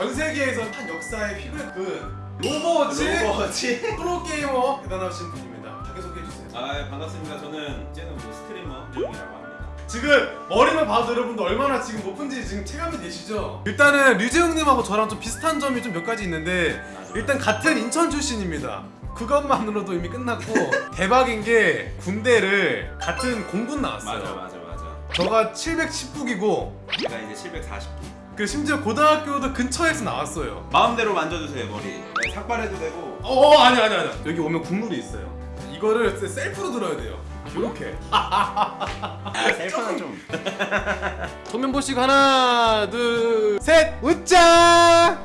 전 세계에서 한 역사의 획을 그은 오버워치 오버워치 프로게이머 대단하신 분입니다. 자기소개해 주세요. 아 반갑습니다 저는 이제는 뭐 스트리머 유정이라고 합니다 지금 머리만 봐도 여러분들 얼마나 지금 높은지 지금 체감이 되시죠? 일단은 류재웅님하고 저랑 좀 비슷한 점이 좀 몇 가지 있는데 일단 같은 인천 출신입니다. 그것만으로도 이미 끝났고 대박인 게 군대를 같은 공군 나왔어요. 맞아 맞아 맞아 저가 710국이고 제가 이제 740기 그 심지어 고등학교도 근처에서 나왔어요. 마음대로 만져주세요 머리 네, 삭발해도 되고 어 아니 아니 아니 여기 오면 국물이 있어요. 이거를 셀- 셀프로 들어야 돼요. 이렇게. 셀프는 좀 보시고 하나 둘셋 웃자.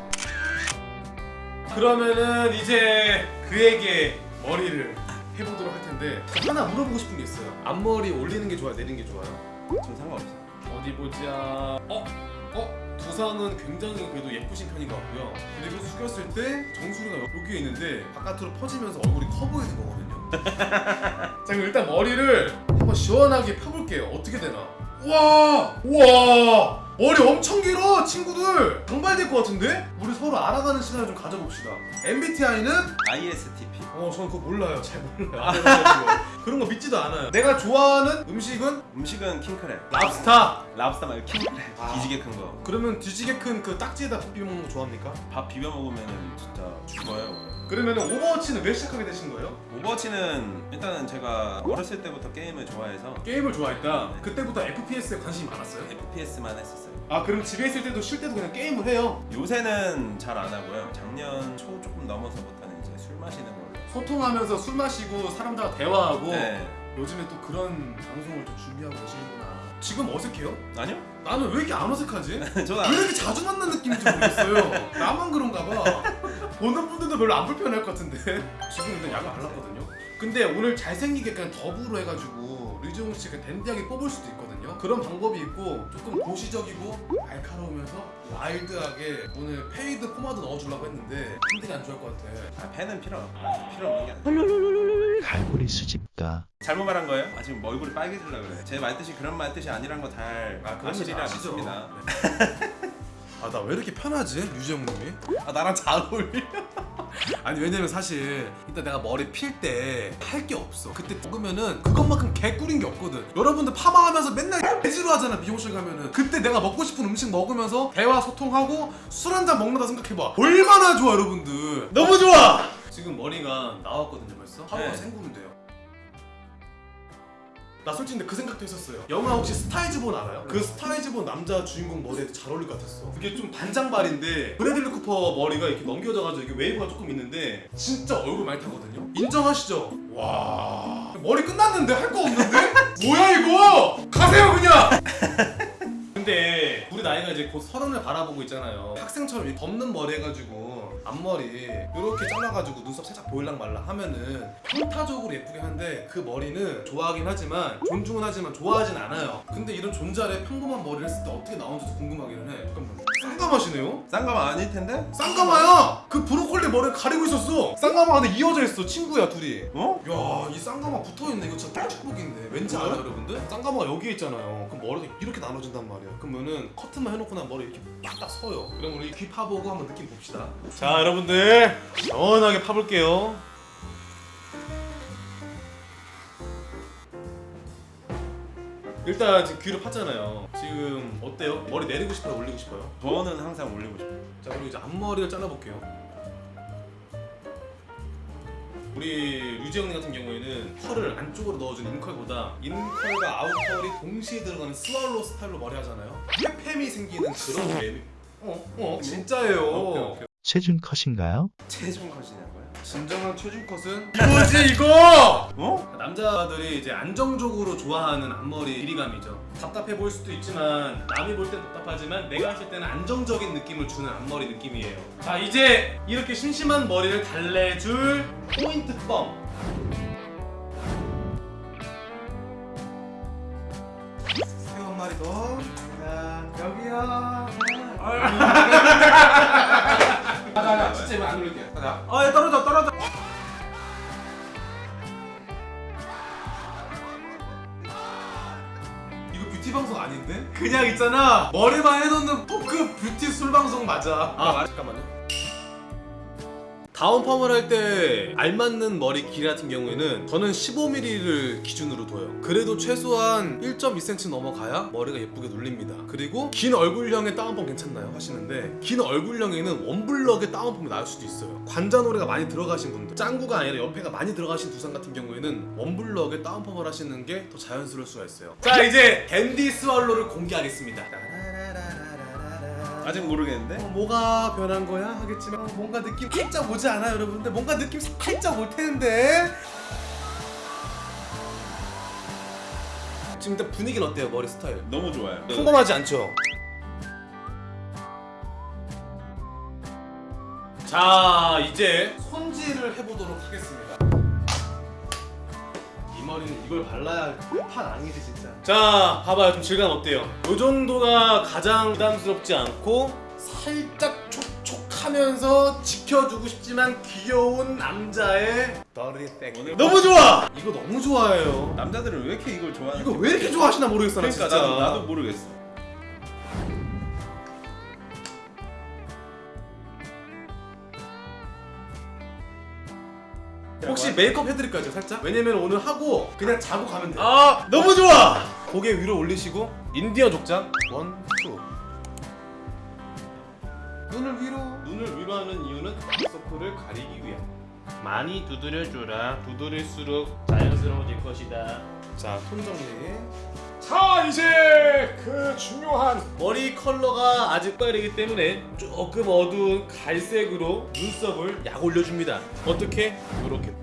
그러면은 이제 그에게 머리를 해보도록 할 텐데 저 하나 물어보고 싶은 게 있어요. 앞머리 올리는 게 좋아요, 내리는 게 좋아요? 좀 상관없어요 어디 보자. 어? 어? 두상은 굉장히 그래도 예쁘신 편인 것 같고요. 그리고 숙였을 때 정수리가 여기에 있는데 바깥으로 퍼지면서 얼굴이 커 보이는 거거든요. 자 그럼 일단 머리를 한번 시원하게 펴볼게요. 어떻게 되나? 우와! 우와! 머리 엄청 길어 친구들! 장발될 것 같은데? 우리 서로 알아가는 시간을 좀 가져봅시다. MBTI는 ISTP 어 저는 그거 몰라요. 잘 몰라요. 안 해가지고. 그런 거 믿지도 않아요. 내가 좋아하는 음식은 음식은 킹크랩 랍스타. 랍스터 말고 킹크랩 아. 뒤지게 큰거 그러면 뒤지게 큰 그 딱지에다 밥 비벼 먹는 거 좋아합니까? 밥 비벼 먹으면 진짜 죽어요 그러면 오버워치는 왜 시작하게 되신 거예요? 오버워치는 일단은 제가 어렸을 때부터 게임을 좋아해서 게임을 좋아했다. 그때부터 FPS에 관심이 많았어요? FPS만 했었어요 아 그럼 집에 있을 때도 쉴 때도 그냥 게임을 해요? 요새는 잘 안 하고요 작년 초 조금 넘어서부터는 이제 술 마시는 걸로 소통하면서 술 마시고 사람들과 대화하고 네 요즘에 또 그런 방송을 좀 준비하고 계시는구나. 지금 어색해요? 아니요? 나는 왜 이렇게 안 어색하지? 저는 왜안 이렇게 자주 만난 느낌인지 모르겠어요. 나만 그런가 봐. 보는 분들도 별로 안 불편할 것 같은데. 지금 일단 약을 발랐거든요. 근데 오늘 잘생기게 그냥 더부로 해가지고 류지용 씨 그냥 댄디하게 뽑을 수도 있거든요. 그런 방법이 있고 조금 도시적이고 날카로우면서 와일드하게 오늘 fade 포마드 넣어주려고 했는데 힘들이 안 좋을 것 같아. 아, 펜은 필요 필요 없는 게 아니에요 갈고리 수집가. 잘못 말한 거예요? 아 지금 뭐 얼굴이 빨개지려고 그래. 제 말뜻이 그런 말뜻이 아니란 거잘 아, 그건 아시리라 아시죠. 믿습니다. 아 나 왜 이렇게 편하지 유지영님이? 아 나랑 잘 어울려 아니 왜냐면 사실 이따 내가 머리 필 때 할 게 없어. 그때 먹으면은 그것만큼 개꿀인 게 없거든. 여러분들 파마하면서 맨날 개지로 하잖아 미용실 가면은. 그때 내가 먹고 싶은 음식 먹으면서 대화 소통하고 술 한 잔 먹는다 생각해봐. 얼마나 좋아 여러분들. 너무 좋아! 지금 머리가 나왔거든요 벌써? 하루가 네. 헹구면 돼요 나 솔직히 근데 그 생각도 했었어요 영화 혹시 스타이즈본 알아요? 그 스타이즈본 남자 주인공 머리에 잘 어울릴 것 같았어 그게 좀 반장발인데 브래들리 쿠퍼 머리가 이렇게 넘겨져가지고 이게 웨이브가 조금 있는데 진짜 얼굴 많이 타거든요 인정하시죠? 와 머리 끝났는데 할 거 없는데? 뭐야 이거 가세요 그냥 근데 우리 나이가 이제 곧 서른을 바라보고 있잖아요. 학생처럼 이 덮는 머리 해가지고 앞머리 이렇게 잘라가지고 눈썹 살짝 보일랑 말랑 하면은 평타적으로 예쁘긴 한데 그 머리는 좋아하긴 하지만 존중은 하지만 좋아하진 않아요. 근데 이런 존잘의 평범한 머리를 했을 때 어떻게 나오는지도 궁금하기는 해. 잠깐만 쌍가마시네요? 쌍가마 아닐 텐데? 쌍가마야! 그 브로콜리 머리를 가리고 있었어 쌍가마 안에 이어져 있어 친구야 둘이 어? 야, 이 쌍가마 붙어있네. 이거 진짜 축복인데. 왠지 알아요, 여러분들? 쌍가마가 여기에 있잖아요. 그럼 머리가 이렇게 나눠진단 말이에요. 그러면은 커튼만 해놓고 나 머리 이렇게 빡딱 서요. 그럼 우리 귀 파보고 한번 느낌 봅시다. 자, 여러분들. 시원하게 파볼게요. 일단 지금 귀를 팠잖아요. 지금 어때요? 머리 내리고 싶어요? 올리고 싶어요? 저는 항상 올리고 싶어요 자 그리고 이제 앞머리를 잘라볼게요 우리 류지영님 같은 경우에는 컬을 안쪽으로 넣어준 인컬보다 인컬과 아웃컬이 동시에 들어가는 스왈로 스타일로 머리 하잖아요 페페미 생기는 그런 매미 어? 어? 진짜예요 오케이, 오케이. 체중 컷인가요? 체중 컷이냐고요? 진정한 최준 컷은 이거지 이거! 어? 남자들이 이제 안정적으로 좋아하는 앞머리 길이감이죠. 답답해 보일 수도 있지만 남이 볼 땐 답답하지만 내가 했을 때는 안정적인 느낌을 주는 앞머리 느낌이에요. 자 이제 이렇게 심심한 머리를 달래줄 포인트 펌. 새우 한 마리 더. 자 여기요. 안 올릴게요. 가자. 아 떨어져 떨어져 이거 뷰티 방송 아닌데? 그냥 있잖아 머리만 해놓는 토크 뷰티 술 방송 맞아 아 잠깐만요 다운 펌을 할 때 알맞는 머리 길이 같은 경우에는 저는 15mm를 기준으로 둬요. 그래도 최소한 1.2cm 넘어가야 머리가 예쁘게 눌립니다. 그리고 긴 얼굴형의 다운펌 괜찮나요? 하시는데 긴 얼굴형에는 one block의 다운펌이 나을 수도 있어요. 관자놀이가 많이 들어가신 분들 짱구가 아니라 옆에가 많이 들어가신 두상 같은 경우에는 one block의 다운펌을 하시는 게 더 자연스러울 수가 있어요. 자 이제 dandy swallow를 공개하겠습니다 아직 모르겠는데. 어, 뭐가 변한 거야? 하겠지만 어, 뭔가 느낌 살짝 오지 않아요 여러분들? 뭔가 느낌 살짝 올 텐데. 지금 일단 분위기는 어때요 머리 스타일? 너무 좋아요. 평범하지 않죠? 자 이제 손질을 해보도록 하겠습니다. 이 머리는 이걸 발라야 판 아니지 진짜. 자 봐봐요. 좀 질감 어때요? 요 정도가 가장 부담스럽지 않고 살짝 촉촉하면서 지켜주고 싶지만 귀여운 남자의 오늘 너무 좋아! 이거 너무 좋아해요. 남자들은 왜 이렇게 이걸 좋아하는? 이거 왜 이렇게 좋아하시나 모르겠어 나 그러니까 진짜. 나도, 나도 모르겠어. 혹시 메이크업 해드릴까요 살짝? 왜냐면 오늘 하고 그냥 자고 가면 돼요 아 너무 좋아! 고개 위로 올리시고 인디언 족장 원, 투 눈을 위로 눈을 위로 하는 이유는 다크서클을 가리기 위함 많이 두드려줘라. 두드릴수록 자연스러워질 것이다. 자, 톤 정리 자, 이제 그 중요한 머리 컬러가 아직 빠르기 때문에 조금 어두운 갈색으로 눈썹을 약 올려줍니다. 어떻게? 요렇게.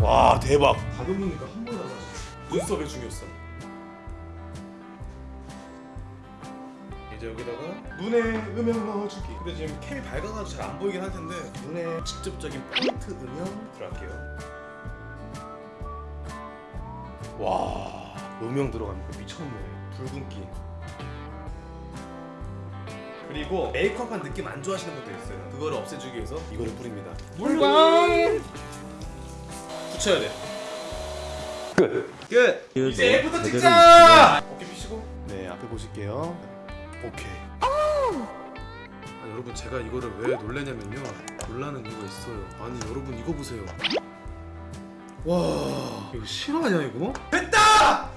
와 대박. 가볍으니까 한 번에 나가지. 눈썹의 중요성. 이제 여기다가 눈에 음영 넣어주기 근데 지금 캠이 밝아가지고 잘 안 보이긴 할 텐데 눈에 직접적인 포인트 음영 들어갈게요 와 음영 들어가니까 미쳤네. 붉은기. 그리고 메이크업한 느낌 안 좋아하시는 분도 있어요. 그거를 없애주기 위해서 이거를 뿌립니다. 물광. 붙여야 돼. 끝. 이제 after 찍자! 어깨 펴시고. 네 앞에 보실게요. 오케이. 아, 여러분 제가 이거를 왜 놀래냐면요. 놀라는 이유가 있어요. 아니 여러분 이거 보세요 와 이거 실화냐 이거? 됐다!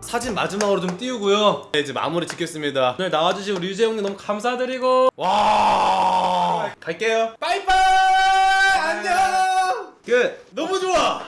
사진 마지막으로 좀 띄우고요. 네, 이제 마무리 짓겠습니다. 오늘 나와주신 우리 유재 형님 너무 감사드리고. 와. 갈게요. 빠이빠이! 안녕! 끝. 너무 좋아